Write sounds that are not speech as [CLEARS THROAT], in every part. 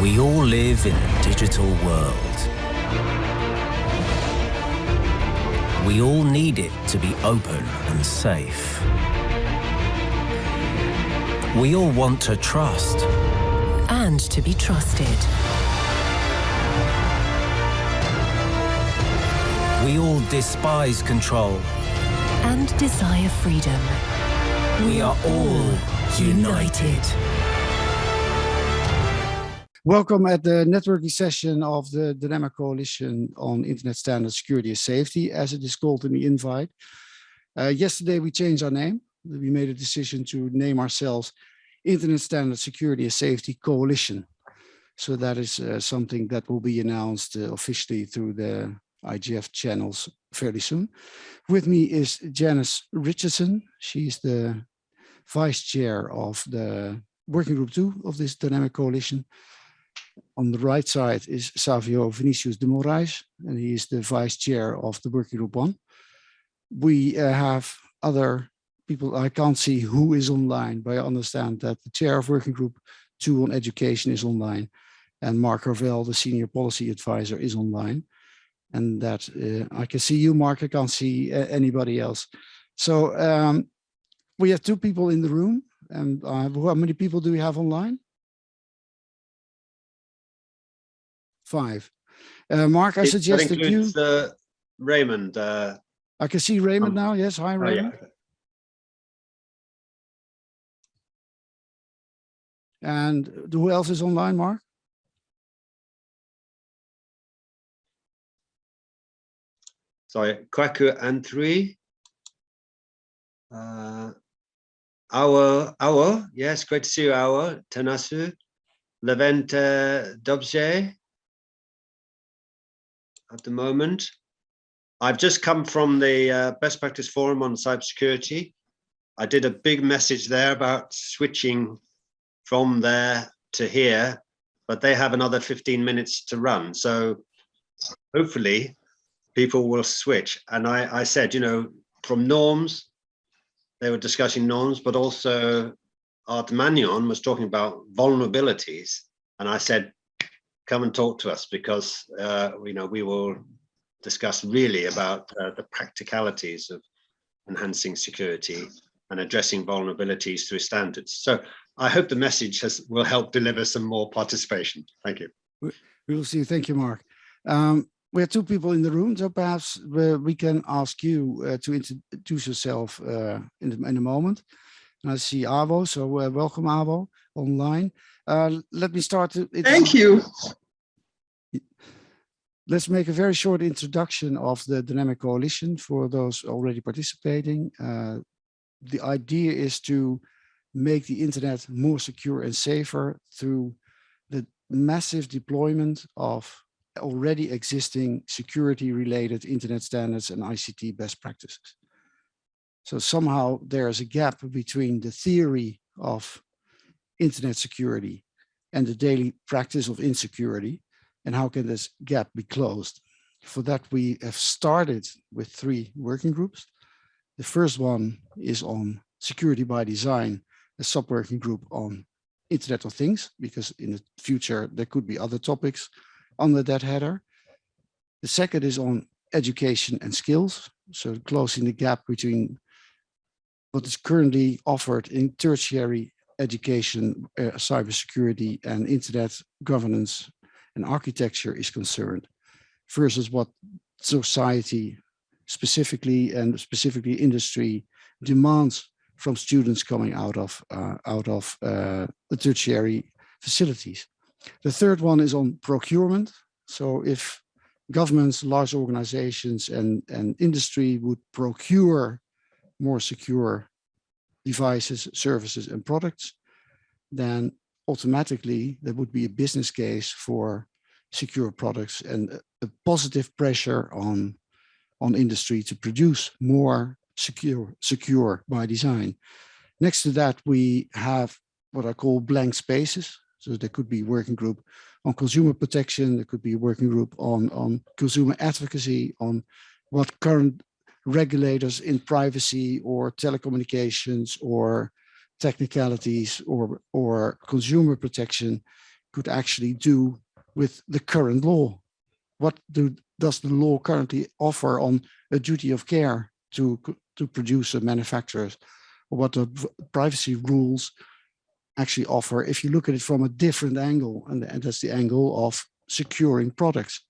We all live in a digital world. We all need it to be open and safe. We all want to trust. And to be trusted. We all despise control. And desire freedom. We are all united. Welcome at the networking session of the Dynamic Coalition on Internet Standards, Security and Safety, as it is called in the invite. Uh, yesterday, we changed our name. We made a decision to name ourselves Internet Standards, Security and Safety Coalition. So that is uh, something that will be announced uh, officially through the IGF channels fairly soon. With me is Janice Richardson. She's the vice chair of the working group two of this dynamic coalition. On the right side is Savio Vinicius de Moraes, and he is the vice chair of the working group one. We uh, have other people, I can't see who is online, but I understand that the chair of working group two on education is online, and Mark Carvell, the senior policy advisor, is online. And that uh, I can see you, Mark, I can't see uh, anybody else. So um, we have two people in the room, and uh, how many people do we have online? Five. Uh, Mark, I suggest that, that you. Uh, Raymond. Uh, I can see Raymond um, now. Yes, hi, Raymond. Oh, yeah. And who else is online, Mark? Sorry, Kwaku and three. Uh, our, our, yes, great to see you, our, Tanasu, Levente Dobje, at the moment. I've just come from the uh, Best Practice Forum on Cybersecurity. I did a big message there about switching from there to here, but they have another 15 minutes to run. So hopefully people will switch. And I, I said, you know, from norms, they were discussing norms, but also Art Manion was talking about vulnerabilities. And I said, come and talk to us because uh, you know we will discuss really about uh, the practicalities of enhancing security and addressing vulnerabilities through standards. So I hope the message has will help deliver some more participation. Thank you. We will see. Thank you, Mark. Um, we have two people in the room, so perhaps we can ask you uh, to introduce yourself uh, in, in a moment. And I see Avo, so uh, welcome Avo online. Uh, let me start. To, Thank you. Let's make a very short introduction of the Dynamic Coalition for those already participating. Uh, the idea is to make the internet more secure and safer through the massive deployment of already existing security related internet standards and ICT best practices. So somehow there's a gap between the theory of internet security and the daily practice of insecurity and how can this gap be closed? For that, we have started with three working groups. The first one is on security by design, a sub-working group on Internet of Things, because in the future, there could be other topics under that header. The second is on education and skills, so closing the gap between what is currently offered in tertiary education, uh, cybersecurity and internet governance and architecture is concerned versus what society specifically and specifically industry demands from students coming out of uh, out of uh, the tertiary facilities. The third one is on procurement. So if governments, large organizations and, and industry would procure more secure devices, services and products, then automatically there would be a business case for secure products and a positive pressure on on industry to produce more secure secure by design. Next to that we have what i call blank spaces. So there could be working group on consumer protection. There could be a working group on on consumer advocacy on what current regulators in privacy or telecommunications or technicalities or or consumer protection could actually do with the current law. What do, does the law currently offer on a duty of care to, to producer manufacturers? Or what the privacy rules actually offer if you look at it from a different angle, and, and that's the angle of securing products.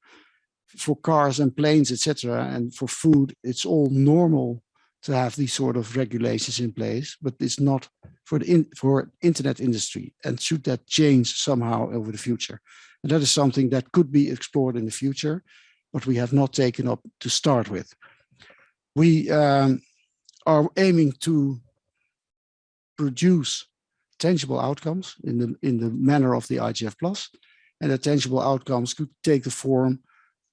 For cars and planes, etc., and for food, it's all normal to have these sort of regulations in place, but it's not for the in, for internet industry. And should that change somehow over the future? And that is something that could be explored in the future, but we have not taken up to start with. We um, are aiming to produce tangible outcomes in the in the manner of the IGF plus, and the tangible outcomes could take the form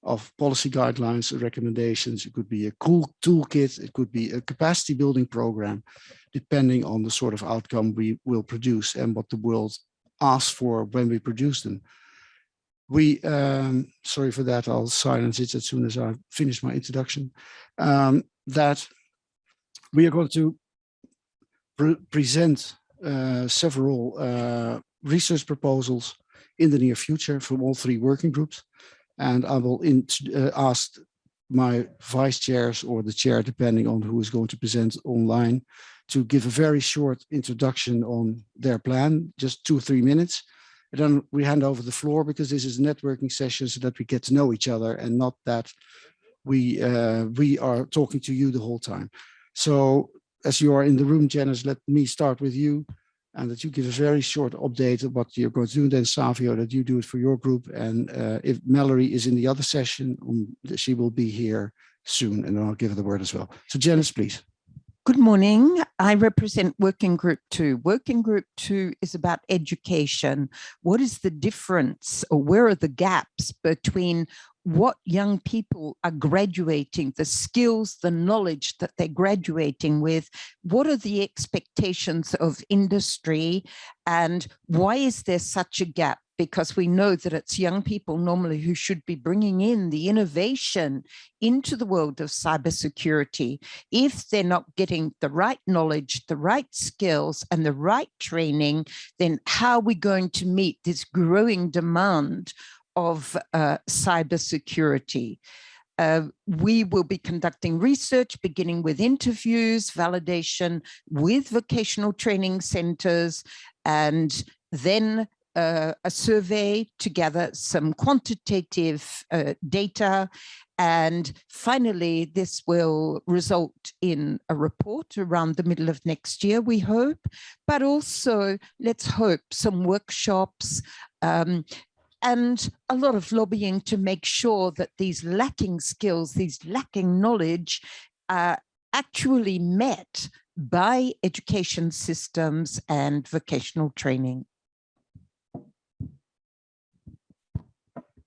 of policy guidelines, recommendations. It could be a cool toolkit. It could be a capacity building program, depending on the sort of outcome we will produce and what the world asks for when we produce them. We, um, sorry for that, I'll silence it as soon as I finish my introduction, um, that we are going to pre present uh, several uh, research proposals in the near future from all three working groups and I will in, uh, ask my vice chairs or the chair, depending on who is going to present online, to give a very short introduction on their plan, just two or three minutes. And then we hand over the floor because this is a networking session so that we get to know each other and not that we uh, we are talking to you the whole time. So as you are in the room, Janice, let me start with you and that you give a very short update of what you're going to do. Then Savio, that you do it for your group. And uh, if Mallory is in the other session, um, she will be here soon, and I'll give her the word as well. So Janice, please. Good morning. I represent Working Group 2. Working Group 2 is about education. What is the difference or where are the gaps between what young people are graduating, the skills, the knowledge that they're graduating with, what are the expectations of industry and why is there such a gap? Because we know that it's young people normally who should be bringing in the innovation into the world of cybersecurity. If they're not getting the right knowledge, the right skills and the right training, then how are we going to meet this growing demand of uh, cybersecurity. Uh, we will be conducting research, beginning with interviews, validation with vocational training centers, and then uh, a survey to gather some quantitative uh, data. And finally, this will result in a report around the middle of next year, we hope, but also let's hope some workshops, um, and a lot of lobbying to make sure that these lacking skills, these lacking knowledge are actually met by education systems and vocational training.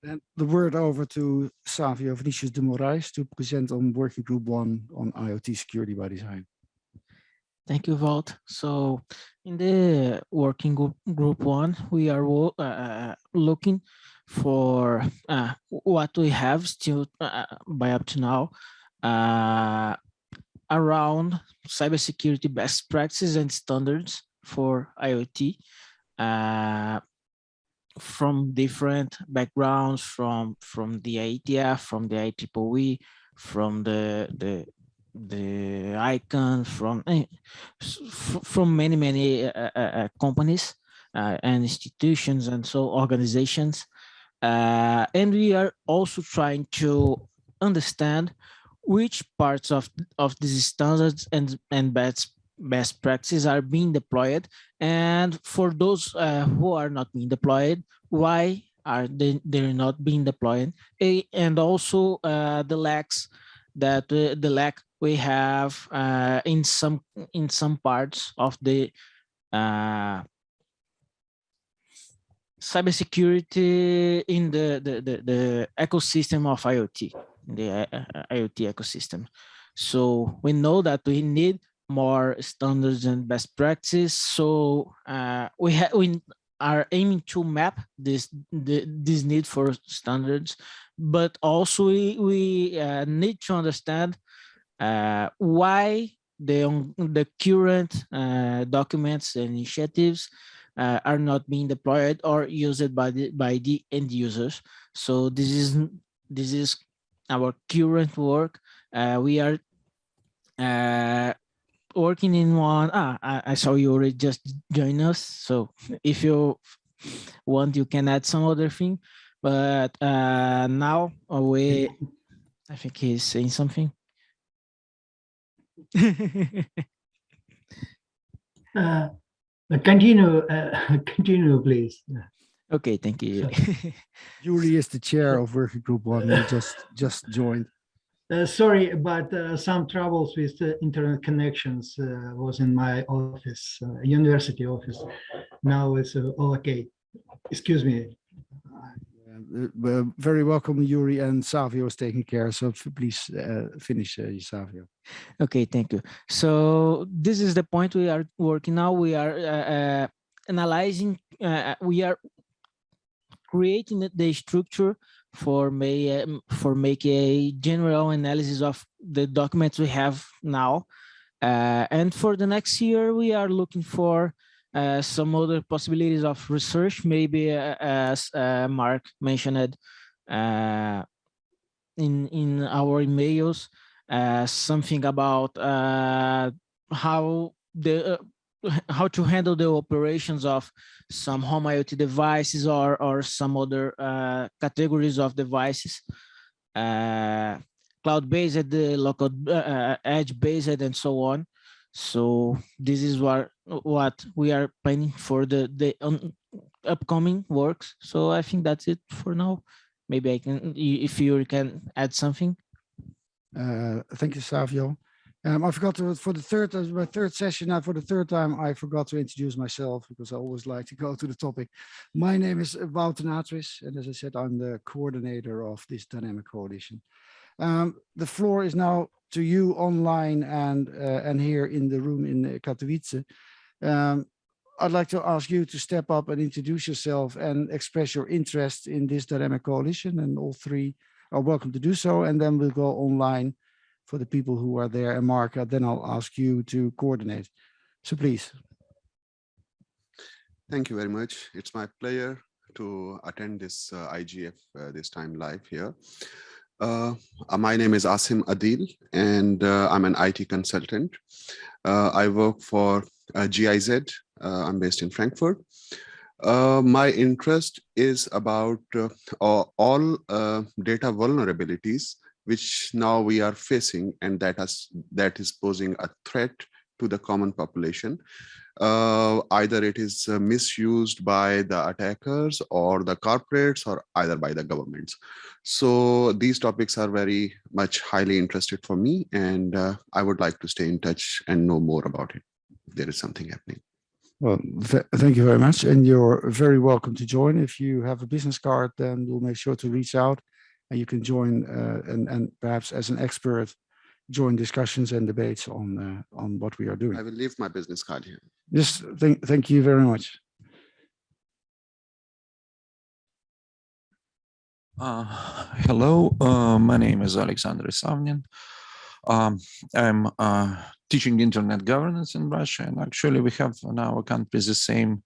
And the word over to Savio Vinicius de Moraes to present on working group one on IoT security by design. Thank you, Walt. So in the working group, group one, we are uh, uh, looking for uh, what we have still uh, by up to now uh, around cybersecurity best practices and standards for IoT uh, from different backgrounds, from from the IETF, from the IEEE, from the the the ICANN from eh, from many many uh, uh, uh, companies uh, and institutions and so organizations. Uh, and we are also trying to understand which parts of of these standards and and best best practices are being deployed. And for those uh, who are not being deployed why are they they're not being deployed? And also the lacks that the lack we have uh, in some in some parts of the uh, cybersecurity in the, the, the, the, ecosystem of IoT, the uh, IoT ecosystem. So we know that we need more standards and best practices. So uh, we have we are aiming to map this the, this need for standards, but also we, we uh, need to understand uh, why the, the current uh, documents and initiatives uh, are not being deployed or used by the by the end users. So this is this is our current work. Uh, we are uh, working in one. Ah, I, I saw you already just join us. So if you want, you can add some other thing. But uh, now uh, we, I think he's saying something. [LAUGHS] Uh, Continue, uh, [LAUGHS] continue, please. okay, thank you. [LAUGHS] Yuri is the chair of working group one. He just just joined. Uh, Sorry, but uh, some troubles with the internet connections uh, was in my office, uh, university office. Now it's uh, all okay. Excuse me. Very welcome, Yuri and Savio is taking care. So please uh, finish, uh, Savio. Okay, thank you. So this is the point we are working now. We are uh, uh, analyzing, uh, we are creating the- the structure for may um, for make a general analysis of the documents we have now. Uh, and for the next year, we are looking for uh, some other possibilities of research, maybe uh, as uh, Mark mentioned uh, in in our emails uh, something about how the how to handle the operations of some home IoT devices or or some other uh, categories of devices, uh, cloud-based, the local uh, edge-based, and so on. So this is what what we are planning for the the upcoming works. So I think that's it for now. Maybe I can, if you can add something. Uh, thank you, Savio. Um, I forgot to, for the third, uh, my third session, now for the third time, I forgot to introduce myself because I always like to [LAUGHS] go to the topic. My name is Wout de Natris, and as I said, I'm the coordinator of this dynamic coalition. Um, the floor is now to you online and, uh, and here in the room in uh, Katowice. Um, I'd like to ask you to step up and introduce yourself and express your interest in this dynamic coalition and all three are welcome to do so. And then we'll go online for the people who are there. And Mark, uh, then I'll ask you to coordinate. So please. Thank you very much. It's my pleasure to attend this uh, IGF uh, this time live here. Uh, uh, my name is Asim Adil and uh, I'm an IT consultant. I work for GIZ. I'm based in Frankfurt. My interest is about all data vulnerabilities which now we are facing and that has that is posing a threat to the common population uh, either it is uh, misused by the attackers or the corporates or either by the governments. So these topics are very much highly interested for me and uh, I would like to stay in touch and know more about it. There is something happening. Well, th- thank you very much. And you're very welcome to join. If you have a business card, then we'll make sure to reach out and you can join uh, and, and perhaps as an expert, join discussions and debates on, uh, on what we are doing. I will leave my business card here. Just thank, thank you very much. Uh, hello, uh, my name is Alexander Savnin. Um, I'm uh, teaching internet governance in Russia, and actually we have in our country the same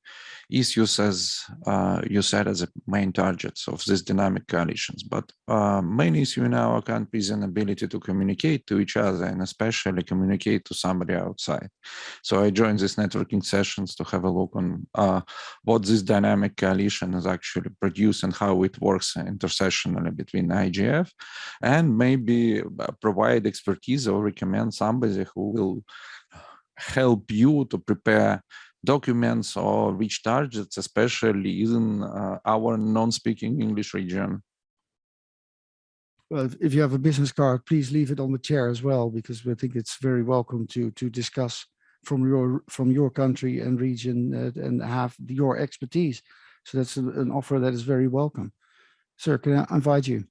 issues as uh, you said as the main targets of these dynamic coalitions. But uh, main issue in our country is an ability to communicate to each other and especially communicate to somebody outside. So I joined these networking sessions to have a look on uh, what this dynamic coalition is actually produced and how it works intersessionally between IGF and maybe uh, provide expertise or recommend somebody who will help you to prepare documents or reach targets, especially in uh, our non-speaking English region. Well, if- you have a business card, please leave it on the chair as well, because we think it's very welcome to, to discuss from your, from your country and region uh, and have your expertise. So that's an offer that is very welcome. Sir, can I invite you?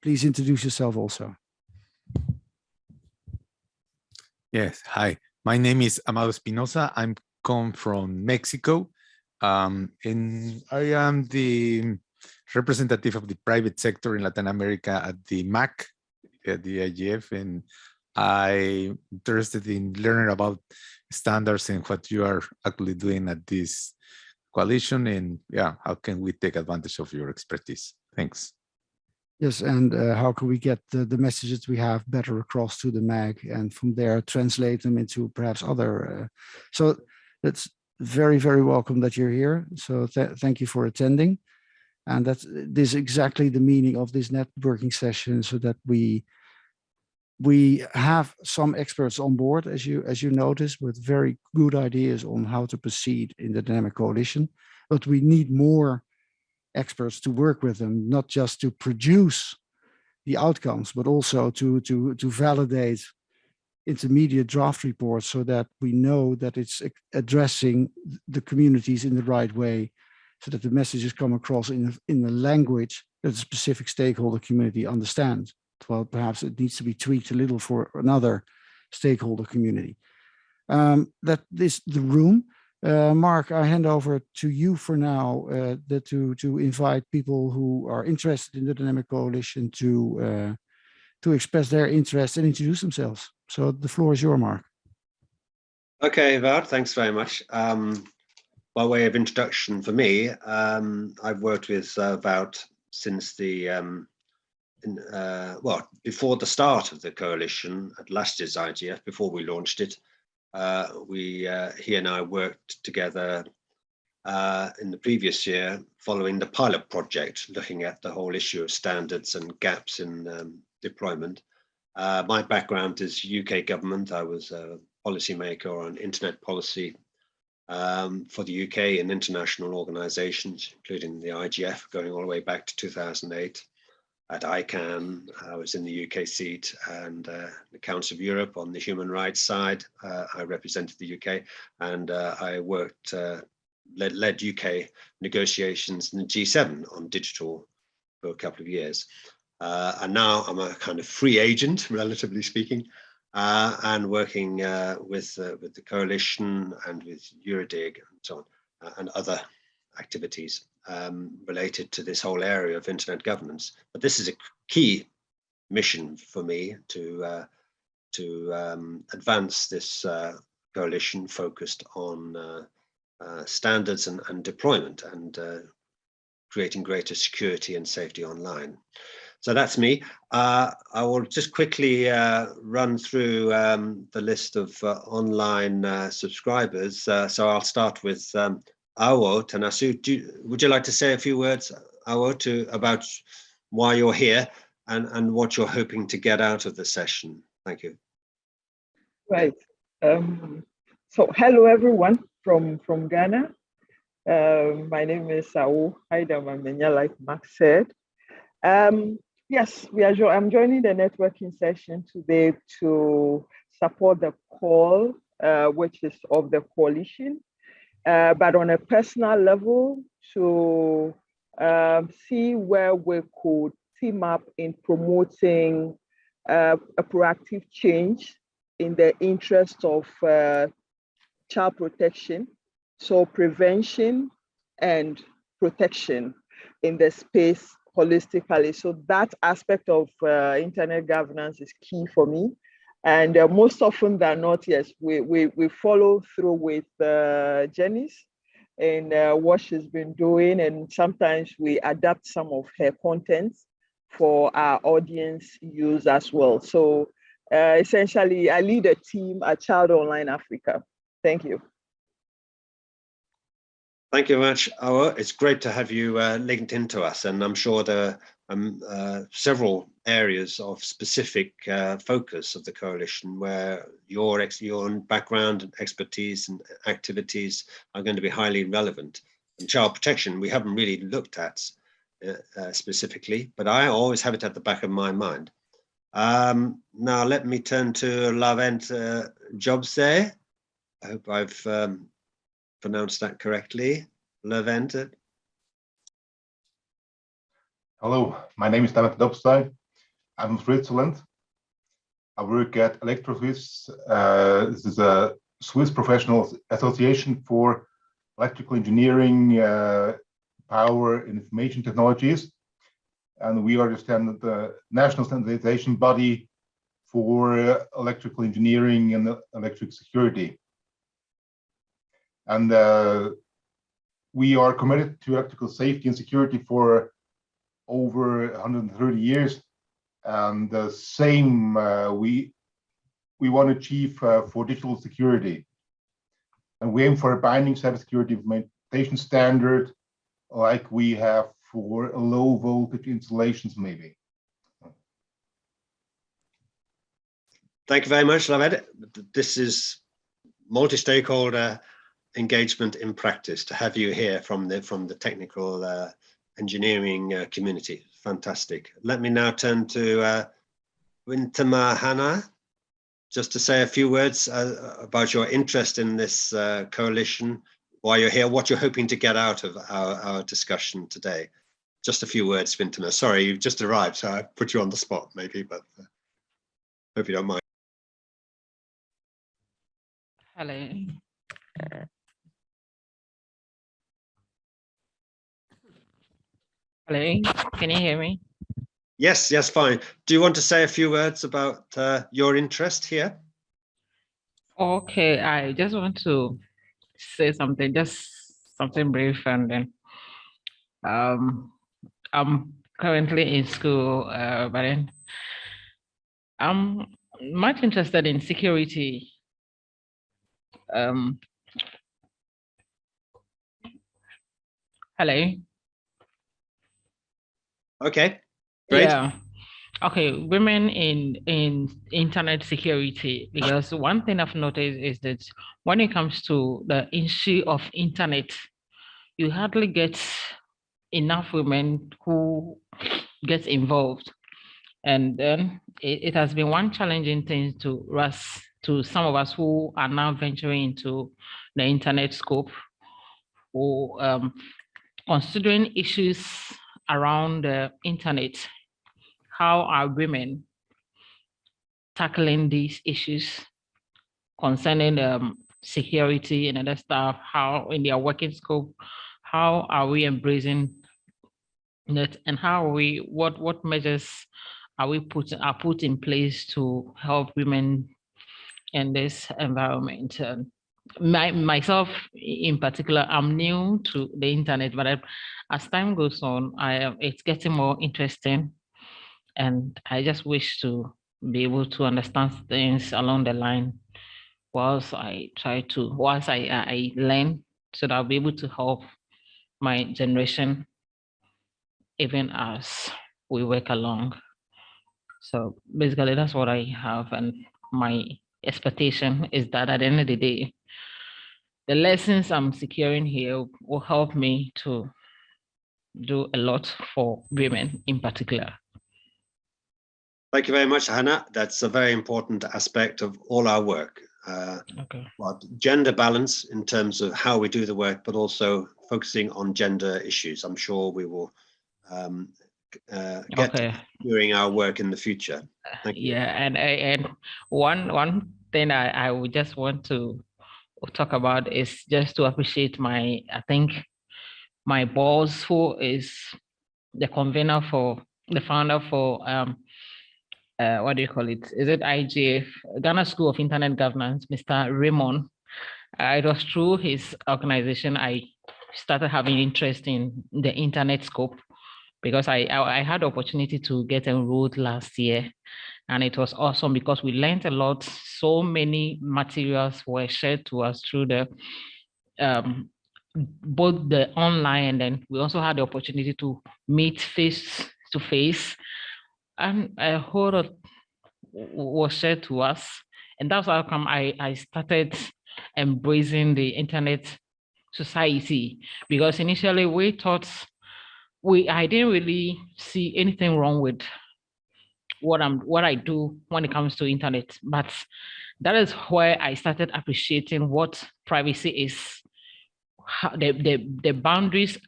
Please introduce yourself also. Yes, hi. My name is Amado Espinosa. I'm come from Mexico. Um, and I am the representative of the private sector in Latin America at the MAG, at the IGF. And I'm interested in learning about standards and what you are actually doing at this coalition and yeah, how can we take advantage of your expertise? Thanks. Yes, and uh, how can we get the, the messages we have better across to the MAG and from there translate them into perhaps other. Uh, so that's very, very welcome that you're here. So th thank you for attending. And that's this is exactly the meaning of this networking session so that we we have some experts on board, as you as you notice, with very good ideas on how to proceed in the dynamic coalition. But we need more experts to work with them, not just to produce the outcomes, but also to to to validate intermediate draft reports so that we know that it's addressing the communities in the right way, so that the messages come across in a, in a language that the specific stakeholder community understands well, perhaps it needs to be tweaked a little for another stakeholder community. Um, that is the room. Uh, Mark, I hand over to you for now uh, the, to, to invite people who are interested in the Dynamic Coalition to, uh, to express their interest and introduce themselves. So the floor is your Mark. Okay, Wout, thanks very much. Um, by way of introduction for me, um, I've worked with uh, Wout since the um, in, uh, well, before the start of the coalition at last year's IGF, before we launched it, uh, we, uh, he and I worked together uh, in the previous year following the pilot project, looking at the whole issue of standards and gaps in um, deployment. Uh, my background is UK government. I was a policymaker on internet policy um, for the UK and international organizations, including the IGF, going all the way back to 2008 at ICANN. I was in the UK seat and uh, the Council of Europe on the human rights side. Uh, I represented the UK and uh, I worked, uh, led, led UK negotiations in the G7 on digital for a couple of years. Uh, and now I'm a kind of free agent, [LAUGHS] relatively speaking, uh, and working with, with the coalition and with Eurodig and so on, and other activities um, related to this whole area of internet governance. But this is a key mission for me to uh, to um, advance this uh, coalition focused on uh, uh standards and, and, deployment and uh, creating greater security and safety online. So that's me. Uh, I will just quickly run through um, the list of online subscribers. so I'll start with um, Awo Tanasu, do, would you like to say a few words, Awo, to about why you're here and, and what you're hoping to get out of the session? Thank you. Right. Um, so hello, everyone from, from Ghana. Uh, my name is Awo Aidam Amenyah, like Max said. Um, yes, we are. I'm joining the networking session today to support the call, uh, which is of the coalition uh, but on a personal level to um, see where we could team up in promoting uh, a proactive change in the interest of uh, child protection. So prevention and protection in the space holistically. So that aspect of uh, internet governance is key for me. And uh, most often than not, yes, we, we, we follow through with uh, Janice and uh, what she's been doing. And sometimes we adapt some of her contents for our audience use as well. So uh, essentially, I lead a team at Child Online Africa. Thank you. Thank you very much, Awa. It's great to have you uh, linked into us, and I'm sure are um, uh, several areas of specific uh, focus of the coalition where your your background and expertise and activities are going to be highly relevant. And child protection, we haven't really looked at uh, uh, specifically, but I always have it at the back of my mind. Um, now let me turn to Lavent uh, Jobse. I hope I've um, pronounced that correctly. Lavent. Hello, my name is David Dobstein. I'm from Switzerland. I work at Electrosuisse. Uh, this is a Swiss professional association for electrical engineering, uh, power, and information technologies. And we are the, standard, the national standardization body for uh, electrical engineering and uh, electric security. And uh, we are committed to electrical safety and security for over 130 years. And the same uh, we we want to achieve uh, for digital security. And we aim for a binding cybersecurity implementation standard like we have for low voltage installations maybe. Thank you very much, Laved. This is multi-stakeholder engagement in practice to have you here from the from the technical uh, engineering uh, community. Fantastic. Let me now turn to uh, Wintama Hannah, just to say a few words uh, about your interest in this uh, coalition, why you're here, what you're hoping to get out of our, our discussion today. Just a few words, Wintama. Sorry, you've just arrived, so I put you on the spot maybe, but uh, hope you don't mind. Hello. Hello, can you hear me? Yes, yes, fine. Do you want to say a few words about uh, your interest here? Okay, I just want to say something, just something brief and then um, I'm currently in school, uh, but then I'm much interested in security. Um, hello. Okay, great. Yeah. Okay, women in in internet security, because one thing I've noticed is that when it comes to the issue of internet, you hardly get enough women who get involved. And then it, it has been one challenging thing to us, to some of us who are now venturing into the internet scope, or um, considering issues around the internet, how are women tackling these issues concerning um, security and other stuff, how in their working scope, how are we embracing it and how we, what, what measures are we put, are put in place to help women in this environment? My, myself in particular, I'm new to the internet, but I, as time goes on, I it's getting more interesting. And I just wish to be able to understand things along the line whilst I try to, whilst I, I learn so that I'll be able to help my generation even as we work along. So basically that's what I have and my expectation is that at the end of the day, the lessons I'm securing here will help me to do a lot for women in particular. Thank you very much, Hannah. That's a very important aspect of all our work. Uh, okay. gender balance in terms of how we do the work, but also focusing on gender issues. I'm sure we will um, uh, get Okay. during our work in the future. Thank you. Yeah, and and one one thing I I would just want to talk about is just to appreciate my I think my boss who is the convener for the founder for um uh what do you call it? Is it IGF Ghana School of Internet Governance, Mr. Raymond? Uh, it was through his organization I started having interest in the internet scope because I, I I had opportunity to get enrolled last year and it was awesome because we learned a lot. So many materials were shared to us through the um, both the online and then we also had the opportunity to meet face to face and a whole lot was shared to us. And that's how come I, I started embracing the internet society because initially we thought we I didn't really see anything wrong with what I'm what I do when it comes to internet. But that is where I started appreciating what privacy is, how the, the, the boundaries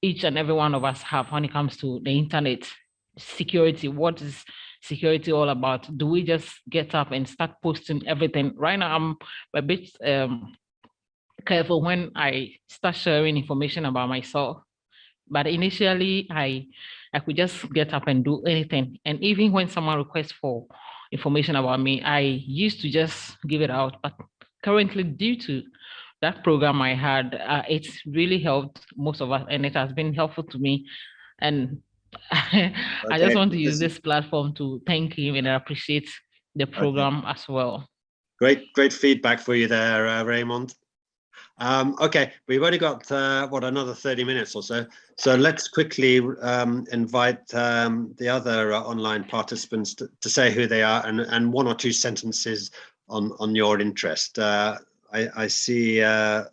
each and every one of us have when it comes to the internet security. What is security all about? Do we just get up and start posting everything? Right now, I'm a bit um, careful when I start sharing information about myself. But initially, I I could just get up and do anything. And even when someone requests for information about me. I used to just give it out, but currently due to that program I had, uh, it's really helped most of us and it has been helpful to me. And [LAUGHS] I just want to use this platform to thank him and appreciate the program as well. Great, great feedback for you there, uh, Raymond. Um, okay, we've only got, uh, what, another 30 minutes or so. So let's quickly um, invite um, the other uh, online participants to, to say who they are and, and one or two sentences on, on your interest. Uh, I, I see uh,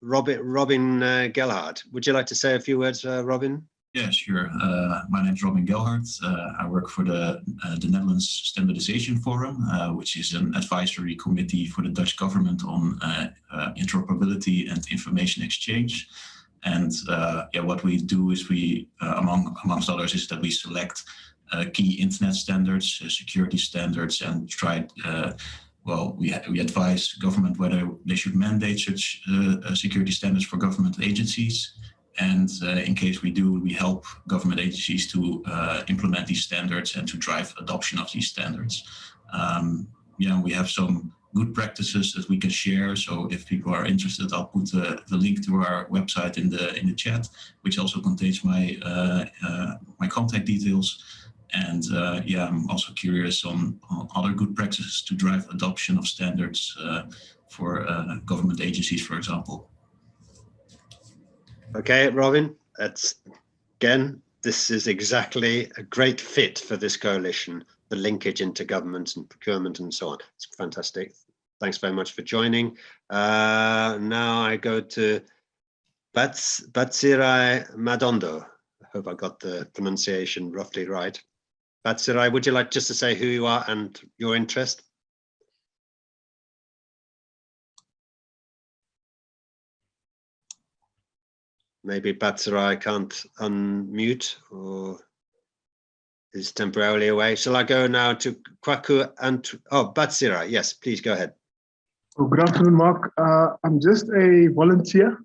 Robin, Robin uh, Gelhard. Would you like to say a few words, uh, Robin? Yeah, sure. Uh, my name is Robin Gelhard. Uh, I work for the, uh, the Netherlands Standardization Forum, uh, which is an advisory committee for the Dutch government on uh, uh, interoperability and information exchange. And yeah, what we do is we, among amongst others, is that we select key internet standards, security standards, and try. Well, we we advise government whether they should mandate such security standards for government agencies. And uh, in case we do, we help government agencies to uh, implement these standards and to drive adoption of these standards. Um, yeah, we have some good practices that we can share. So if people are interested, I'll put uh, the link to our website in the in the chat, which also contains my uh, uh, my contact details. And uh, yeah, I'm also curious on, on other good practices to drive adoption of standards for government agencies, for example. Okay, Robin, that's again, this is exactly a great fit for this coalition, the linkage into government and procurement and so on. It's fantastic. Thanks very much for joining. Uh, now I go to Bats Batsirai Madondo. I hope I got the pronunciation roughly right. Batsirai, would you like just to say who you are and your interest? Maybe Batsirai can't unmute or is temporarily away. Shall I go now to Kwaku and, oh, Batsirai, yes, please go ahead. Oh, good afternoon, Mark. Uh, I'm just a volunteer,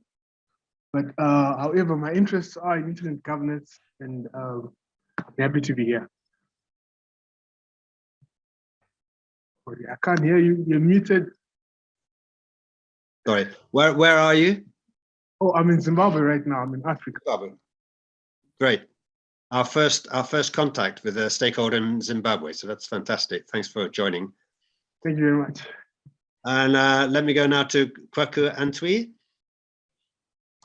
but uh, however, my interests are in internet governance and uh, I'm happy to be here. Sorry, I can't hear you. You're muted. Sorry, where, where are you? Oh, I'm in Zimbabwe right now. I'm in Africa. Zimbabwe. Great. Our first, our first contact with a stakeholder in Zimbabwe. So that's fantastic. Thanks for joining. Thank you very much. And uh, let me go now to Kwaku Antwi.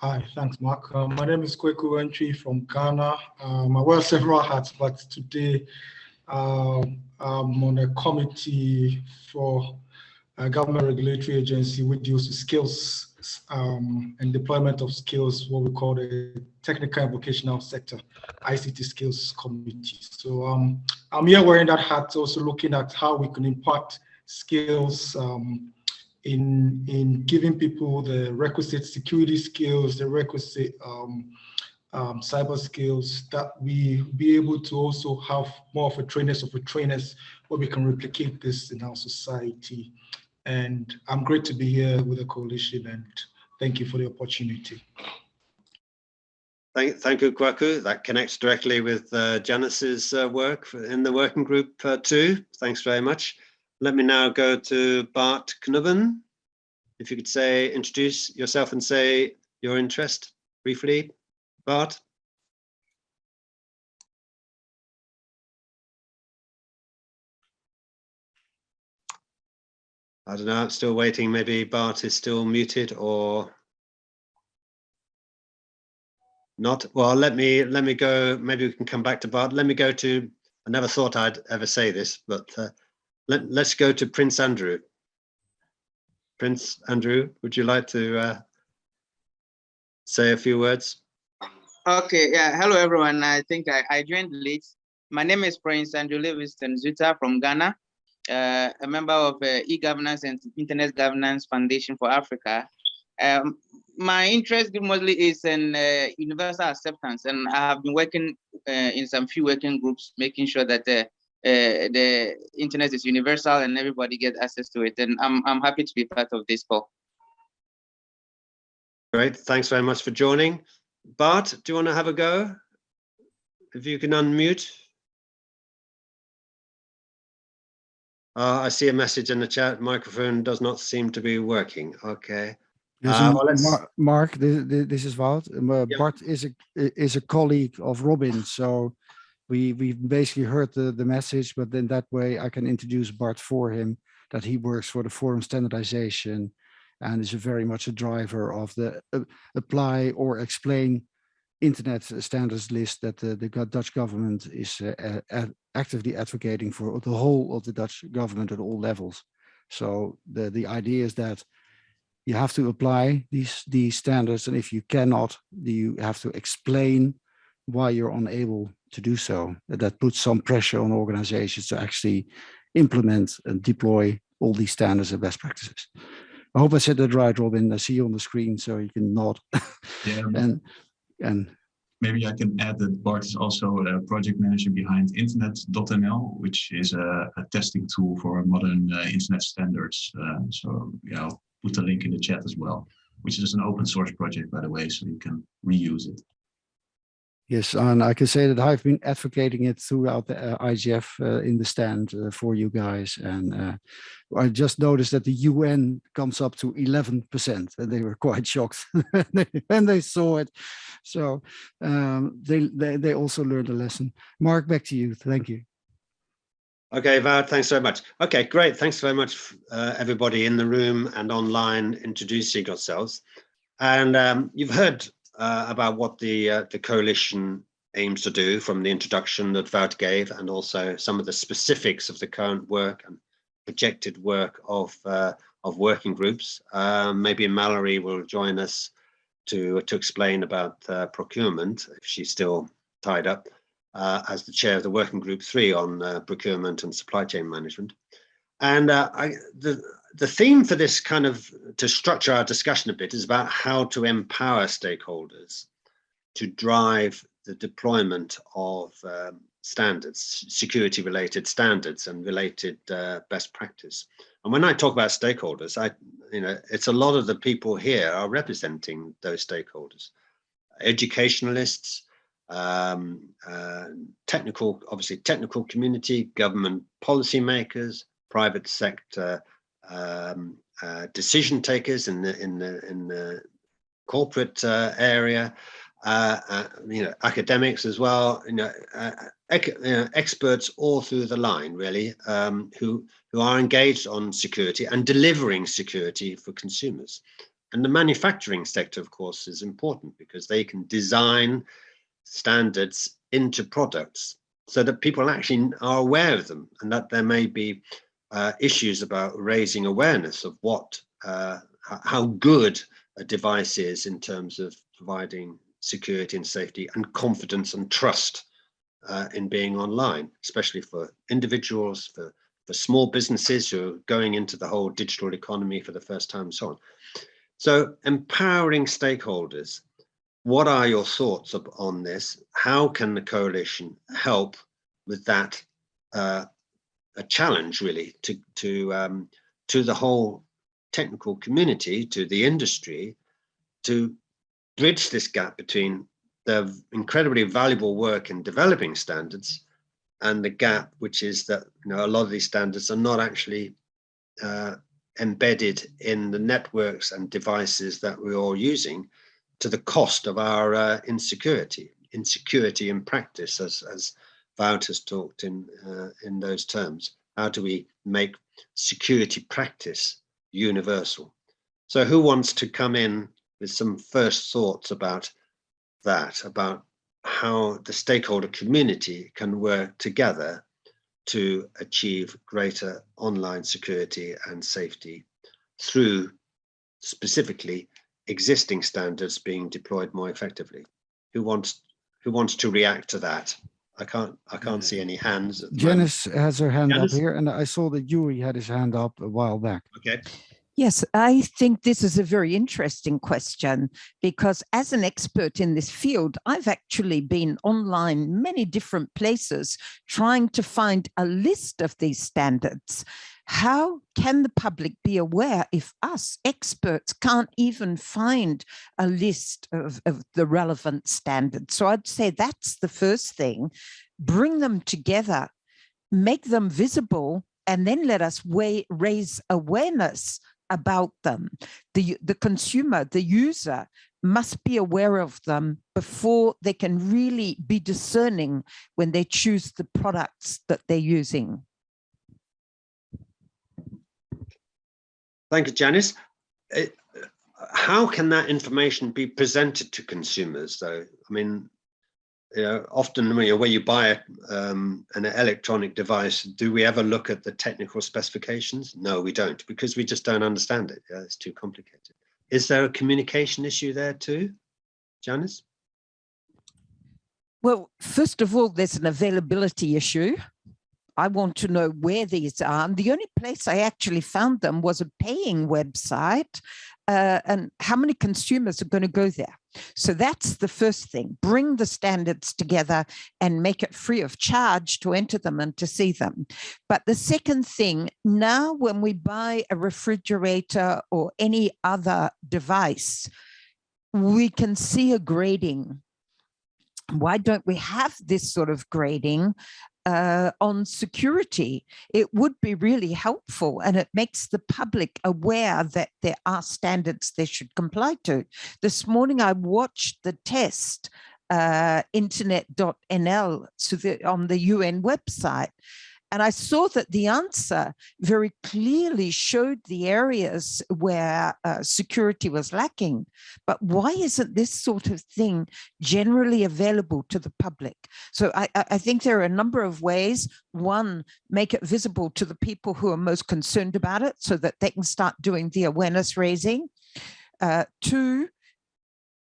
Hi, thanks, Mark. Uh, my name is Kweku Antwi from Ghana. Um, I wear several hats, but today um, I'm on a committee for a government regulatory agency which deals with skills um, and deployment of skills, what we call the technical and vocational sector, ICT skills committee. So um, I'm here wearing that hat, also looking at how we can impart skills um, in, in giving people the requisite security skills, the requisite um, um, cyber skills that we be able to also have more of a trainers of a trainers where we can replicate this in our society. And I'm great to be here with the coalition and thank you for the opportunity. Thank, thank you, Kwaku. That connects directly with uh, Janice's uh, work in the working group uh, too. Thanks very much. Let me now go to Bart Knubben. If you could say, introduce yourself and say your interest briefly, Bart. I don't know, I'm still waiting. Maybe Bart is still muted or not. Well, let me let me go. Maybe we can come back to Bart. Let me go to. I never thought I'd ever say this, but uh, let let's go to Prince Andrew. Prince Andrew, would you like to uh, say a few words? Okay, yeah. Hello, everyone. I think I, I joined late. My name is Prince Andrew Livingston Zuta from Ghana, uh, a member of uh, e-governance and Internet Governance Foundation for Africa. Um, my interest mostly is in uh, universal acceptance, and I have been working uh, in some few working groups, making sure that uh, uh, the internet is universal and everybody gets access to it. And I'm I'm happy to be part of this call. Great, thanks very much for joining. Bart, do you want to have a go? If you can unmute. Uh, I see a message in the chat. Microphone does not seem to be working. Okay. Uh, well, Mar- Mark, this, this is Wout. Uh, Yeah. Bart is a is a colleague of Robin, so we we basically heard the the message, but then that way I can introduce Bart for him. That he works for the forum standardization, and is a very much a driver of the uh, apply or explain internet standards list that the, the Dutch government is uh, uh, ad- actively advocating for the whole of the Dutch government at all levels. So the the idea is that you have to apply these these standards and if you cannot you have to explain why you're unable to do so. That puts some pressure on organizations to actually implement and deploy all these standards and best practices. I hope i said that right robin. I see you on the screen so you can nod Yeah, [LAUGHS] and and Maybe I can add that Bart is also a project manager behind internet.nl, which is a, a testing tool for modern uh, internet standards. Uh, so yeah, I'll put the link in the chat as well, which is an open source project, by the way, so you can reuse it. Yes, and I can say that I've been advocating it throughout the uh, IGF uh, in the stand uh, for you guys. And uh, I just noticed that the UN comes up to 11% and they were [LAUGHS] quite shocked [LAUGHS] when they saw it. So um, they, they, they also learned a lesson. Mark, back to you. Thank you. Okay, Wout, thanks very much. Okay, great. Thanks very much, uh, everybody in the room and online introducing yourselves. And um, you've heard uh, about what the uh, the coalition aims to do from the introduction that Wout gave, and also some of the specifics of the current work and projected work of uh, of working groups. Um, maybe Mallory will join us to to explain about uh, procurement if she's still tied up uh, as the chair of the working group three on uh, procurement and supply chain management. And uh, I, the, the theme for this kind of, to structure our discussion a bit is about how to empower stakeholders to drive the deployment of um, standards, security related standards and related uh, best practice. And when I talk about stakeholders, I, you know, it's a lot of the people here are representing those stakeholders, educationalists, um, uh, technical, obviously technical community, government policymakers, private sector um, uh, decision takers in the in the in the corporate uh, area, uh, uh, you know, academics as well, you know, uh, ec you know, experts all through the line, really, um, who who are engaged on security and delivering security for consumers. And the manufacturing sector, of course, is important because they can design standards into products so that people actually are aware of them and that there may be uh, issues about raising awareness of what uh, how good a device is in terms of providing security and safety and confidence and trust uh, in being online, especially for individuals, for, for small businesses who are going into the whole digital economy for the first time and so on. So empowering stakeholders what are your thoughts on this? How can the coalition help with that uh, a challenge really to to um, to the whole technical community, to the industry, to bridge this gap between the incredibly valuable work in developing standards and the gap, which is that you know a lot of these standards are not actually uh, embedded in the networks and devices that we're all using to the cost of our uh, insecurity, insecurity in practice, as, as Wout has talked in, uh, in those terms. How do we make security practice universal? So who wants to come in with some first thoughts about that, about how the stakeholder community can work together to achieve greater online security and safety through specifically existing standards being deployed more effectively. Who wants who wants to react to that? I can't I can't see any hands. at moment. Janice has her hand Janice? up here and I saw that Yuri had his hand up a while back. Okay. Yes, I think this is a very interesting question because as an expert in this field, I've actually been online many different places trying to find a list of these standards. How can the public be aware if us experts can't even find a list of, of the relevant standards? So I'd say that's the first thing, bring them together, make them visible and then let us weigh, raise awareness about them. The, the consumer, the user must be aware of them before they can really be discerning when they choose the products that they're using. Thank you, Janice. It, how can that information be presented to consumers though? I mean, you know, often when you, you buy um, an electronic device, do we ever look at the technical specifications? No, we don't, because we just don't understand it. Yeah, it's too complicated. Is there a communication issue there too, Janice? Well, first of all, there's an availability issue. I want to know where these are. And the only place I actually found them was a paying website. Uh, and how many consumers are going to go there? So that's the first thing. Bring the standards together and make it free of charge to enter them and to see them. But the second thing, now when we buy a refrigerator or any other device, we can see a grading why don't we have this sort of grading uh, on security. It would be really helpful and it makes the public aware that there are standards they should comply to. This morning I watched the test uh, internet.nl so the, on the UN website and I saw that the answer very clearly showed the areas where uh, security was lacking. But why isn't this sort of thing generally available to the public? So I, I think there are a number of ways. One, make it visible to the people who are most concerned about it so that they can start doing the awareness raising. Uh, two,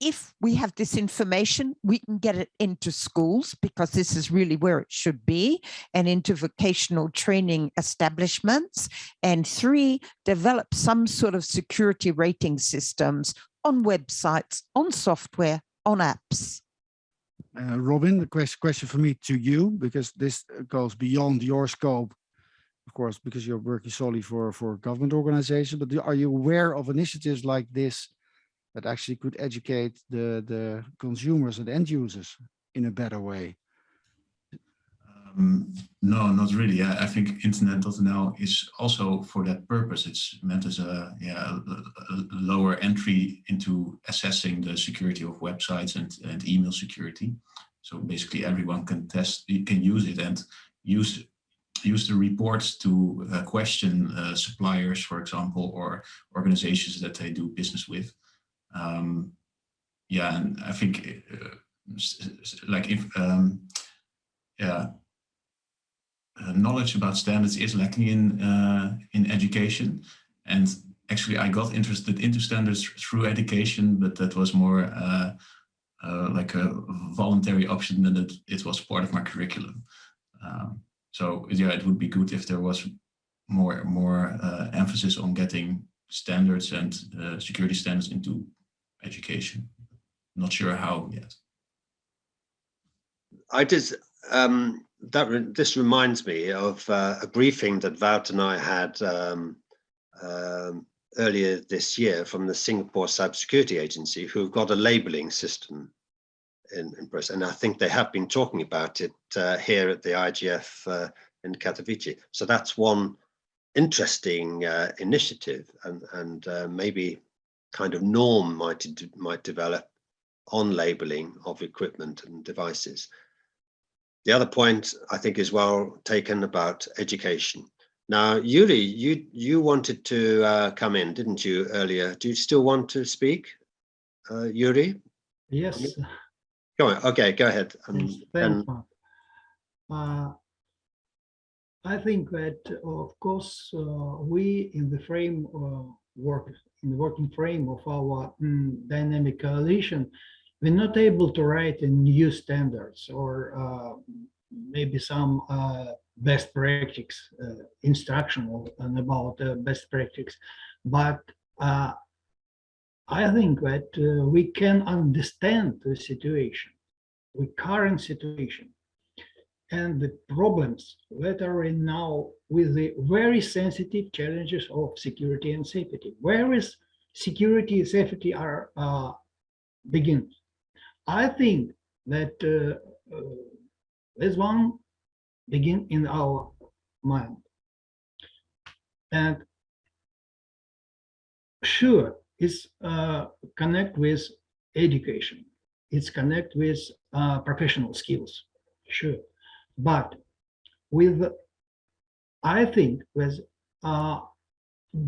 if we have this information, we can get it into schools because this is really where it should be and into vocational training establishments. And three, develop some sort of security rating systems on websites, on software, on apps. Uh, Robin, the question, question for me to you, because this goes beyond your scope, of course, because you're working solely for, for government organizations, but are you aware of initiatives like this that actually could educate the, the consumers and end users in a better way? Um, no, not really. I, I think internet.nl is also for that purpose. It's meant as a, yeah, a, a lower entry into assessing the security of websites and, and email security. So basically everyone can test, can use it and use use the reports to uh, question uh, suppliers, for example, or organizations that they do business with. Um, yeah, and I think uh, like if um, yeah, uh, knowledge about standards is lacking in uh, in education, and actually I got interested into standards through education, but that was more uh, uh, like a voluntary option than it, it was part of my curriculum. Um, so yeah, it would be good if there was more more uh, emphasis on getting standards and security standards into education. Not sure how yet. I just um, that this reminds me of uh, a briefing that Wout and I had um, um, earlier this year from the Singapore Cybersecurity Agency, who've got a labeling system in, in press, and I think they have been talking about it uh, here at the IGF uh, in Katowice. So that's one interesting uh, initiative, and, and uh, maybe kind of norm might, might develop on labeling of equipment and devices. The other point I think is well taken about education. Now, Yuri, you you wanted to uh, come in, didn't you, earlier? Do you still want to speak, uh, Yuri? Yes. Go on. Okay, go ahead. Um, and, uh, I think that, of course, uh, we in the frame uh, work in the working frame of our mm, dynamic coalition, we're not able to write a new standards or uh, maybe some uh, best practice uh, instructional and about uh, best practice. But uh, I think that uh, we can understand the situation, the current situation, and the problems that are in now with the very sensitive challenges of security and safety. Where is security and safety are uh, begins? I think that uh, uh, this one begin in our mind. And sure, it's uh, connect with education. It's connect with uh, professional skills, sure. But with, I think, with uh,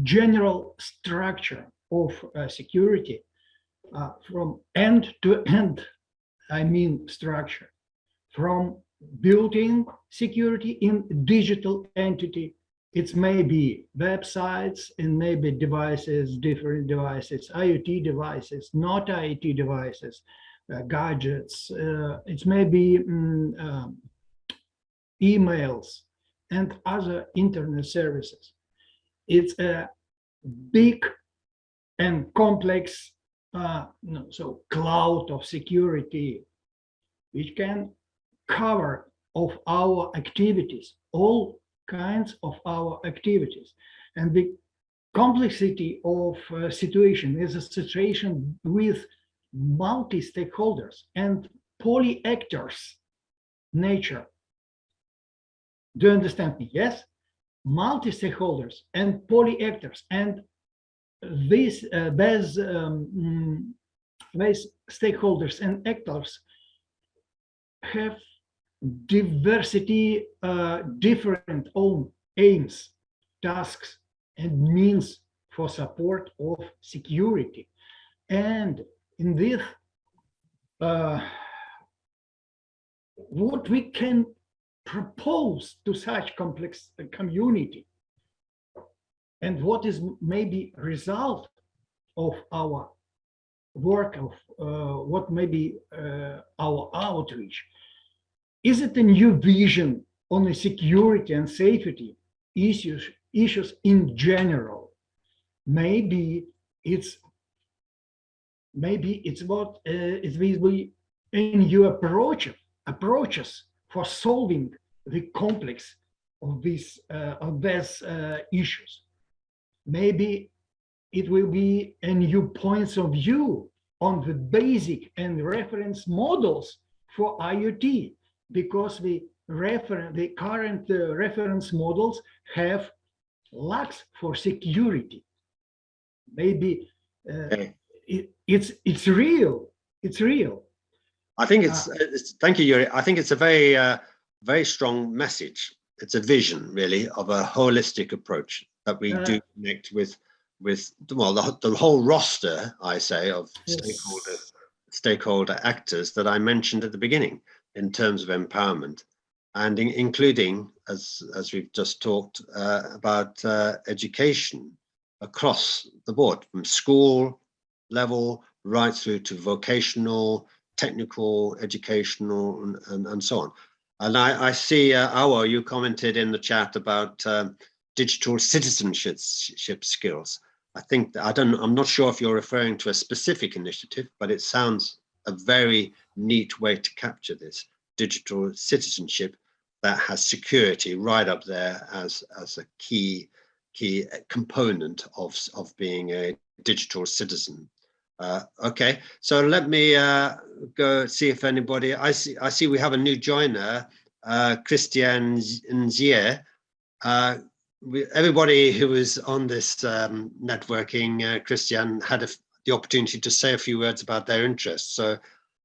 general structure of uh, security uh, from end to end, I mean structure, from building security in digital entity. It's maybe websites and maybe devices, different devices, IoT devices, not IoT devices, uh, gadgets. Uh, it's maybe mm, um, emails and other internet services. It's a big and complex uh, no, so cloud of security, which can cover of our activities, all kinds of our activities. And the complexity of uh, situation is a situation with multi-stakeholders and poly-actors nature. Do you understand me? Yes? Multi-stakeholders and poly-actors and these, uh, these, um, these stakeholders and actors have diversity, uh, different own aims, tasks, and means for support of security. And in this, uh, what we can propose to such complex community and what is maybe result of our work of uh, what may be uh, our outreach is it a new vision on the security and safety issues, issues in general? Maybe it's maybe it's what uh, it will a new approach approaches for solving the complex of these uh, of these uh, issues. Maybe it will be a new points of view on the basic and reference models for IoT because the reference, the current uh, reference models have lacks for security. Maybe uh, it, it's it's real. It's real. I think it's, uh, it's thank you, Yuri. I think it's a very uh, very strong message. It's a vision, really, of a holistic approach that we do connect with with well the, the whole roster, I say, of yes. stakeholder stakeholder actors that I mentioned at the beginning in terms of empowerment and in, including, as, as we've just talked uh, about uh, education across the board from school level right through to vocational, technical, educational, and, and, and so on. And I, I see, uh, you commented in the chat about um, digital citizenship skills. I think I don't, I'm not sure if you're referring to a specific initiative, but it sounds a very neat way to capture this digital citizenship that has security right up there as, as a key key component of, of being a digital citizen. Uh, okay, so let me uh, go see if anybody, I see, I see we have a new joiner, uh, Christian Nzier. Uh, everybody who was on this um, networking, uh, Christian, had a, the opportunity to say a few words about their interests. So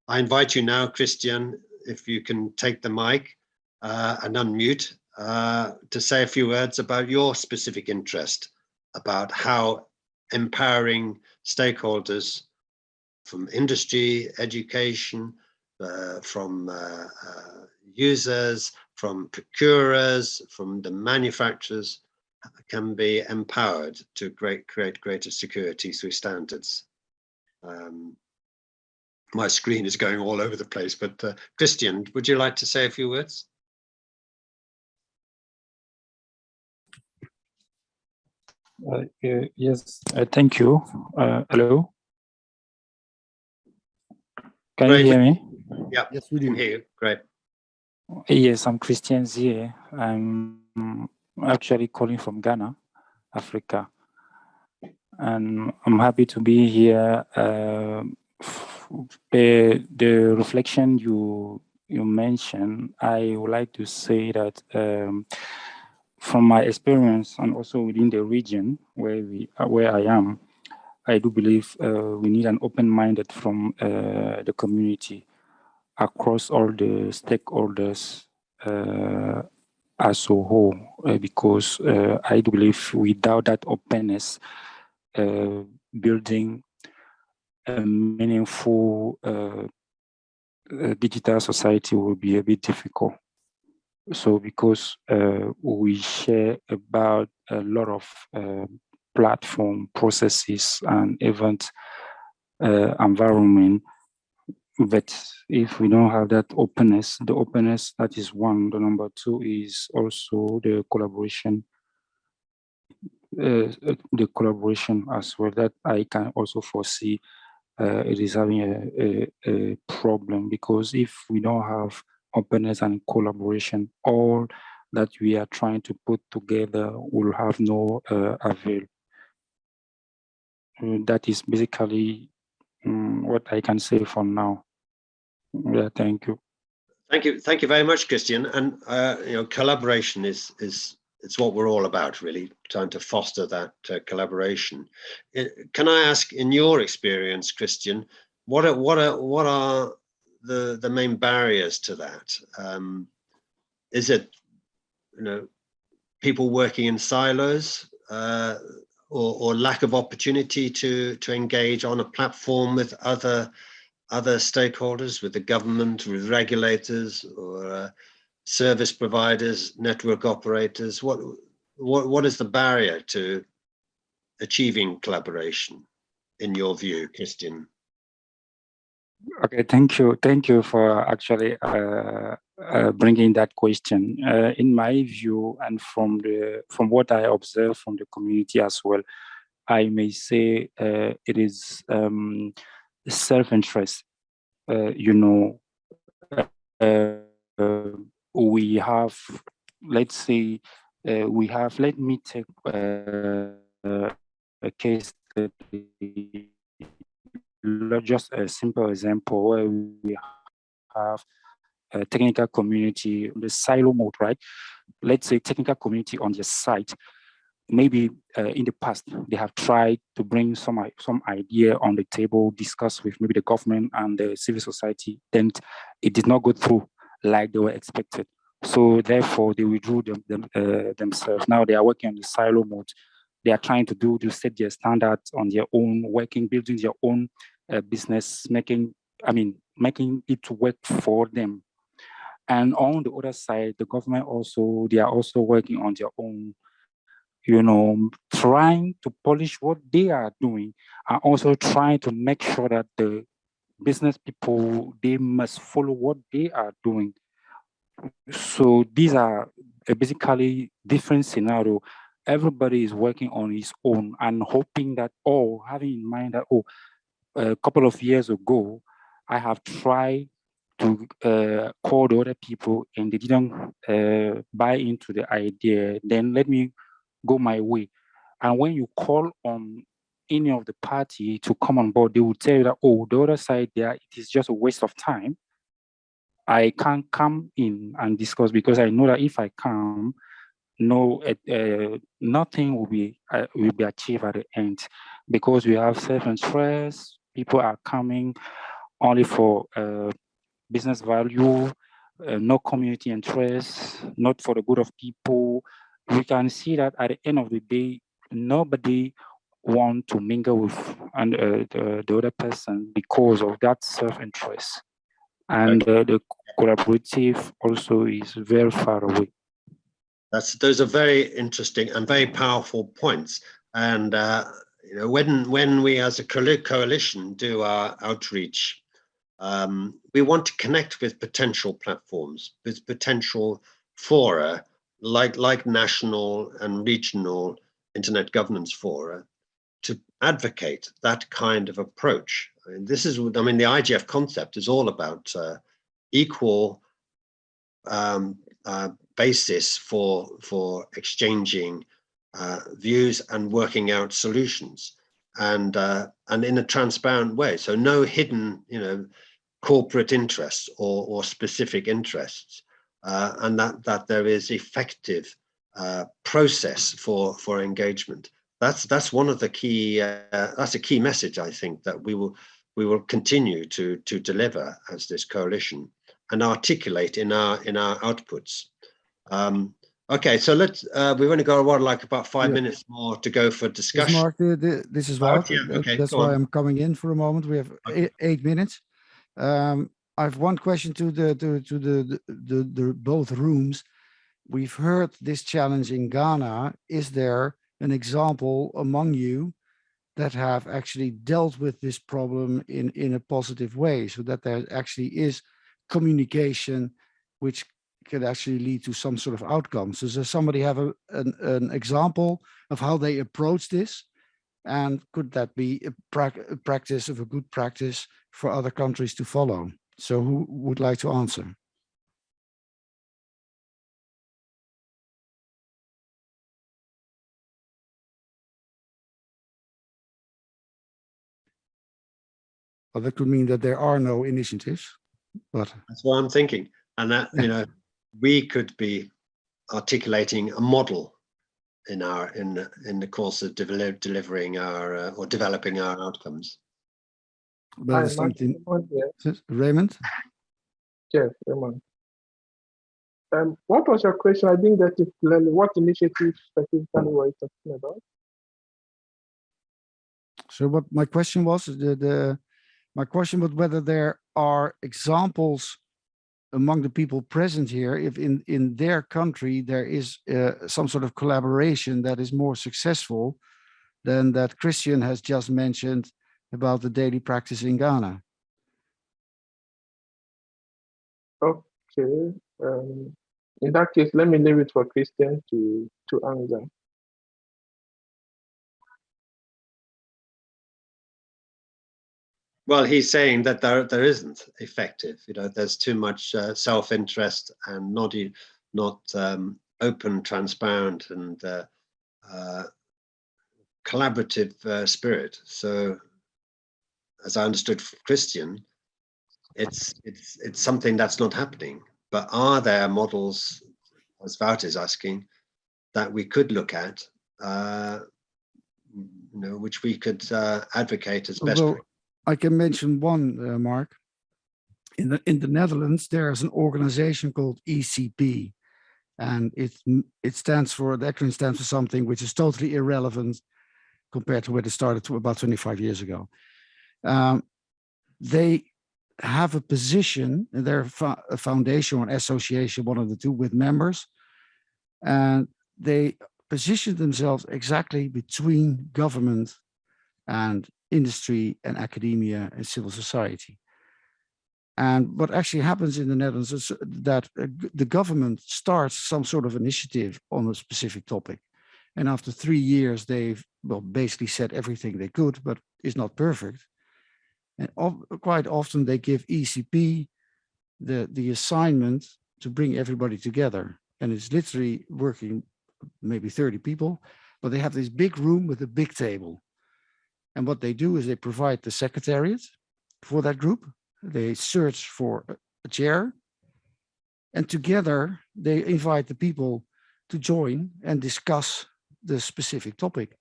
I invite you now, Christian, if you can take the mic uh, and unmute uh, to say a few words about your specific interest about how empowering stakeholders from industry, education, uh, from uh, uh, users, from procurers, from the manufacturers can be empowered to great, create greater security through standards. Um, my screen is going all over the place, but uh, Christian, would you like to say a few words? Uh, yes, uh, thank you. Uh, hello. Can Great. you hear me? Yeah, yes, we can hear you. Great. Yes, I'm Christian Zie. I'm actually calling from Ghana, Africa. And I'm happy to be here uh, the, the reflection you you mentioned, I would like to say that um, from my experience and also within the region where we where I am, I do believe uh, we need an open-minded from uh, the community across all the stakeholders uh, as a whole, uh, because uh, I do believe without that openness, uh, building a meaningful digital society will be a bit difficult. So because we share about a lot of platform processes and event uh, environment. But if we don't have that openness, the openness, that is one. The number two is also the collaboration, uh, the collaboration as well that I can also foresee uh, it is having a, a, a problem because if we don't have openness and collaboration, all that we are trying to put together will have no uh, avail. Uh, that is basically um, what I can say for now. Yeah, thank you. Thank you, thank you very much, Christian. And uh, you know, collaboration is is it's what we're all about, really, trying to foster that uh, collaboration. can I ask, in your experience, Christian, what are what are what are the the main barriers to that? Um, is it you know people working in silos? Uh, or, or lack of opportunity to to engage on a platform with other other stakeholders, with the government, with regulators, or uh, service providers, network operators? What what what is the barrier to achieving collaboration, in your view, Christian? Okay, thank you. Thank you for actually uh, uh, bringing that question. Uh, in my view, and from the from what I observe from the community as well, I may say uh, it is um, self-interest. Uh, you know, uh, we have, let's say, we have. Let me take a case study just a simple example where we have a technical community, the silo mode, right? Let's say technical community on the site. Maybe uh, in the past, they have tried to bring some, some idea on the table, discuss with maybe the government and the civil society, then it did not go through like they were expected. So therefore, they withdrew them, them uh, themselves. Now they are working on the silo mode they are trying to do to set their standards on their own, working, building their own uh, business, making, I mean, making it work for them. And on the other side, the government also, they are also working on their own, you know, trying to polish what they are doing and also trying to make sure that the business people, they must follow what they are doing. So these are basically different scenario everybody is working on his own and hoping that, oh, having in mind that, oh, a couple of years ago, I have tried to uh, call the other people and they didn't uh, buy into the idea, then let me go my way. And when you call on any of the party to come on board, they will tell you that, oh, the other side there, it is just a waste of time. I can't come in and discuss because I know that if I come, no, uh, nothing will be uh, will be achieved at the end because we have self-interest. People are coming only for uh, business value, uh, no community interest, not for the good of people. We can see that at the end of the day, nobody want to mingle with and uh, the, the, other person because of that self-interest. And uh, the collaborative also is very far away. That's those are very interesting and very powerful points. And uh, you know, when when we as a coalition do our outreach, um, we want to connect with potential platforms, with potential fora, like like national and regional internet governance fora, to advocate that kind of approach. I mean, this is, I mean, the IGF concept is all about uh, equal um, uh, basis for for exchanging uh, views and working out solutions and uh, and in a transparent way so no hidden you know corporate interests or, or specific interests uh, and that that there is effective uh, process for for engagement. That's that's one of the key. Uh, that's a key message I think that we will we will continue to to deliver as this coalition and articulate in our in our outputs. Um, okay, so let's. Uh, we're going to go what like about five Yeah. minutes more to go for Yes, discussion. Mark, the- this is Wout. yeah, okay, That's why on. I'm coming in for a moment. We have eight, eight minutes. Um, I have one question to the to to the the, the, the both rooms. We've heard this challenge in Ghana. Is there an example among you that have actually dealt with this problem in in a positive way, so that there actually is communication, which could actually lead to some sort of outcomes. Does somebody have a, an, an example of how they approach this? And could that be a, prac- a practice of a good practice for other countries to follow? So who would like to answer? Well, that could mean that there are no initiatives, but That's what I'm thinking, and that you know we could be articulating a model in our in in the course of develop, delivering our uh, or developing our outcomes. but Hi, something. Raymond. Yes, Raymond? Um, what was your question? I didn't get it clearly. What initiative specifically were you talking about? So what my question was, the, the, my question was whether there are examples among the people present here, if in, in their country, there is uh, some sort of collaboration that is more successful than that Christian has just mentioned about the daily practice in Ghana. Okay. Um, in that case, let me leave it for Christian to to answer. Well, he's saying that there there isn't effective. You know, there's too much uh, self-interest and not not um, open, transparent, and uh, uh, collaborative uh, spirit. So, as I understood Christian, it's it's it's something that's not happening. But are there models, as Wout is asking, that we could look at, uh, you know, which we could uh, advocate as best? Although I can mention one, uh, Mark. In the in the Netherlands, there is an organization called ECP, and it it stands for the acronym stands for something which is totally irrelevant compared to where it started to about 25 years ago. Um, they have a position, they're a foundation or an association, one of the two, with members, and they position themselves exactly between government and industry and academia and civil society. And what actually happens in the Netherlands is that uh, the government starts some sort of initiative on a specific topic. And after three years, they've well basically said everything they could, but it's not perfect. And quite often they give ECP the, the assignment to bring everybody together. And it's literally working maybe 30 people, but they have this big room with a big table. And what they do is they provide the secretariat for that group. They search for a- chair. And together they invite the people to join and discuss the specific topic.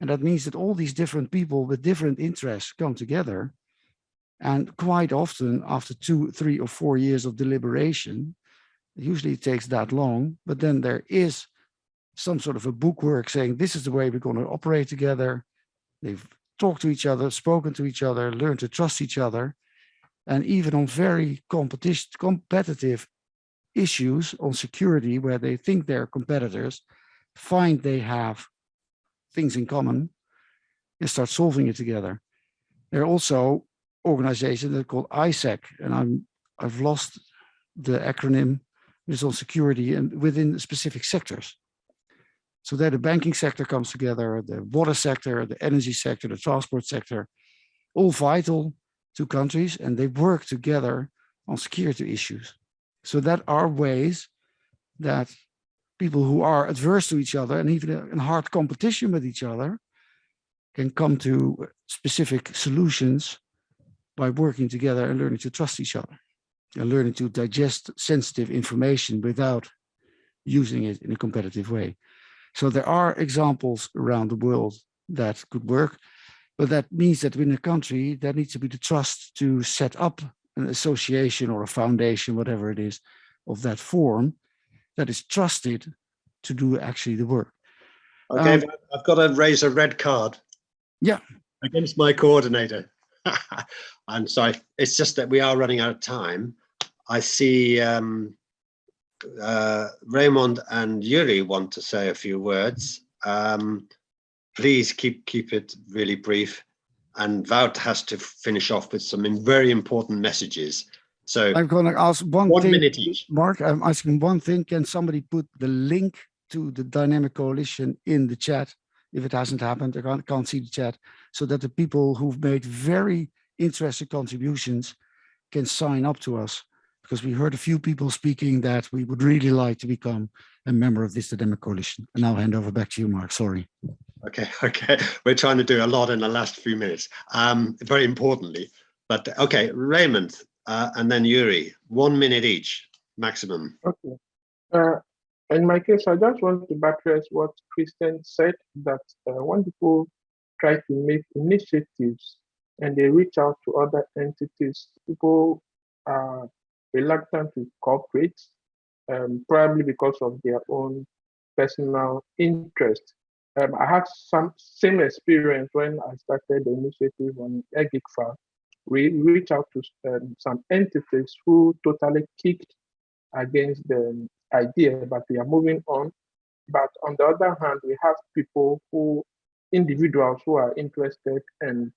And that means that all these different people with different interests come together. And quite often, after two, three, or four years of deliberation, usually it takes that long, but then there is some sort of a bookwork saying this is the way we're going to operate together. They've talked to each other, spoken to each other, learned to trust each other. And even on very competitive issues on security where they think they're competitors, find they have things in common and start solving it together. There are also organizations that are called ISAC, and I'm I've lost the acronym. It's on security and within specific sectors. So there the banking sector comes together, the water sector, the energy sector, the transport sector, all vital to countries, and they work together on security issues. So that are ways that people who are adverse to each other and even in hard competition with each other can come to specific solutions by working together and learning to trust each other and learning to digest sensitive information without using it in a competitive way. So there are examples around the world that could work, but that means that within a country, there needs to be the trust to set up an association or a foundation, whatever it is, of that form that is trusted to do actually the work. Okay, Um, I've got to raise a red card. Yeah. Against my coordinator. [LAUGHS] I'm sorry, it's just that we are running out of time. I see um, uh, Raymond and Yuri want to say a few words. Um, please keep keep it really brief. And Wout has to finish off with some very important messages. So I'm going to ask one, one thing, minute each. Mark, I'm asking one thing. Can somebody put the link to the dynamic coalition in the chat? If it hasn't happened, I can't, can't see the chat, so that the people who've made very interesting contributions can sign up to us. Because we heard a few people speaking that we would really like to become a member of this dynamic coalition. And now hand over back to you, Mark. Sorry. Okay, [LAUGHS] okay. We're trying to do a lot in the last few minutes, um, very importantly. But okay, Raymond uh, and then Yuri, one minute each, maximum. Okay. Uh, in my case, I just want to buttress what Christian said that uh, when people try to make initiatives and they reach out to other entities, people are reluctant to cooperate, um, probably because of their own personal interest. Um, I had some same experience when I started the initiative on EGICFA. We reached out to um, some entities who totally kicked against the idea, but we are moving on. But on the other hand, we have people who, individuals who are interested and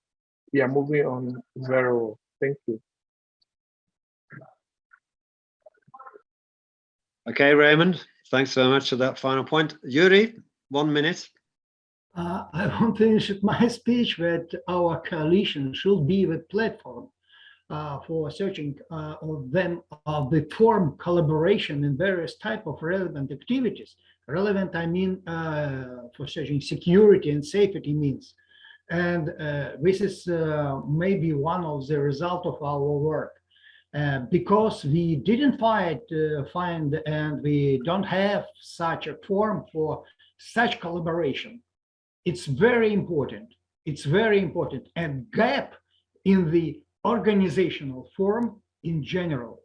we are moving on very well. Thank you. Okay, Raymond, thanks very much for that final point. Yuri, one minute. Uh, I want to finish my [LAUGHS] speech that our coalition should be the platform uh, for searching uh, of them of the form collaboration in various type of relevant activities. Relevant, I mean, uh, for searching security and safety means. And uh, this is uh, maybe one of the result of our work. Uh, because we didn't find, uh, find and we don't have such a form for such collaboration. It's very important. It's very important. And gap in the organizational form in general.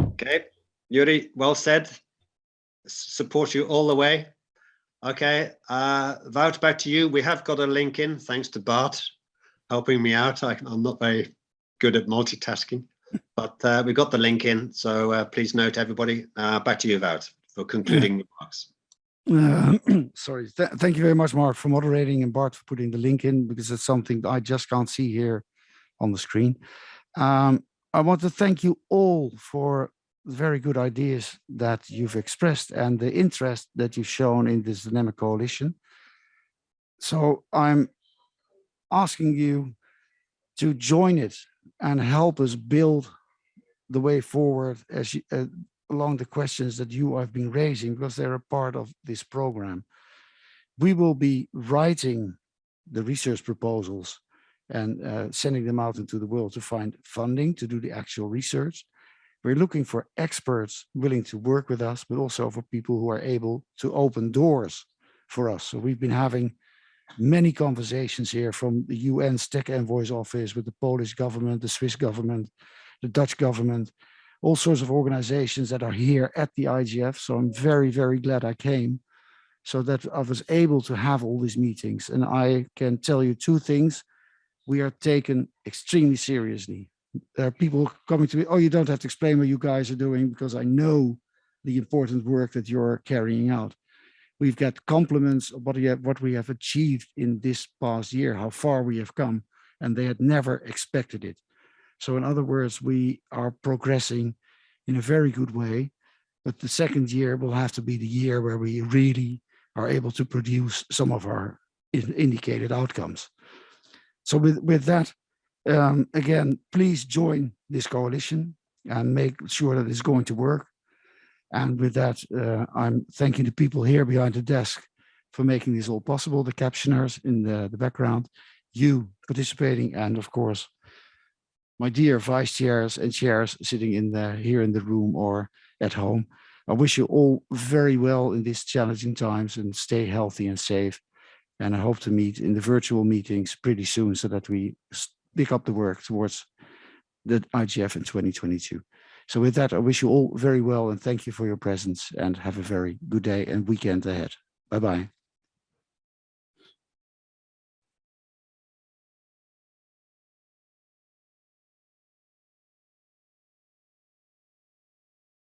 Okay, Yuri, well said. Support you all the way. Okay, uh, Wout, back to you. We have got a link in, thanks to Bart helping me out. I, I'm not very good at multitasking, [LAUGHS] but uh, we got the link in. So uh, please note, everybody. Uh, back to you, Wout, for concluding [CLEARS THROAT] remarks. Uh, [CLEARS THROAT] sorry, Th thank you very much, Mark, for moderating and Bart for putting the link in because it's something that I just can't see here on the screen. Um, I want to thank you all for the very good ideas that you've expressed and the interest that you've shown in this dynamic coalition. So I'm asking you to join it and help us build the way forward as you, uh, along the questions that you have been raising because they're a part of this program. We will be writing the research proposals and uh, sending them out into the world to find funding to do the actual research. We're looking for experts willing to work with us, but also for people who are able to open doors for us. So we've been having many conversations here from the UN's Tech Envoy's office with the Polish government, the Swiss government, the Dutch government, all sorts of organizations that are here at the IGF. So I'm very, very glad I came so that I was able to have all these meetings. And I can tell you two things. We are taken extremely seriously. There are people coming to me, oh, you don't have to explain what you guys are doing because I know the important work that you're carrying out. We've got compliments of what we have, what we have achieved in this past year, how far we have come, and they had never expected it. So in other words, we are progressing in a very good way, but the second year will have to be the year where we really are able to produce some of our indicated outcomes. So with, with that, um, again, please join this coalition and make sure that it's going to work. And with that, uh, I'm thanking the people here behind the desk for making this all possible, the captioners in the, the background, you participating, and of course, my dear vice chairs and chairs sitting in the here in the room or at home. I wish you all very well in these challenging times and stay healthy and safe. And I hope to meet in the virtual meetings pretty soon so that we pick up the work towards the IGF in 2022. So with that, I wish you all very well and thank you for your presence and have a very good day and weekend ahead. Bye-bye.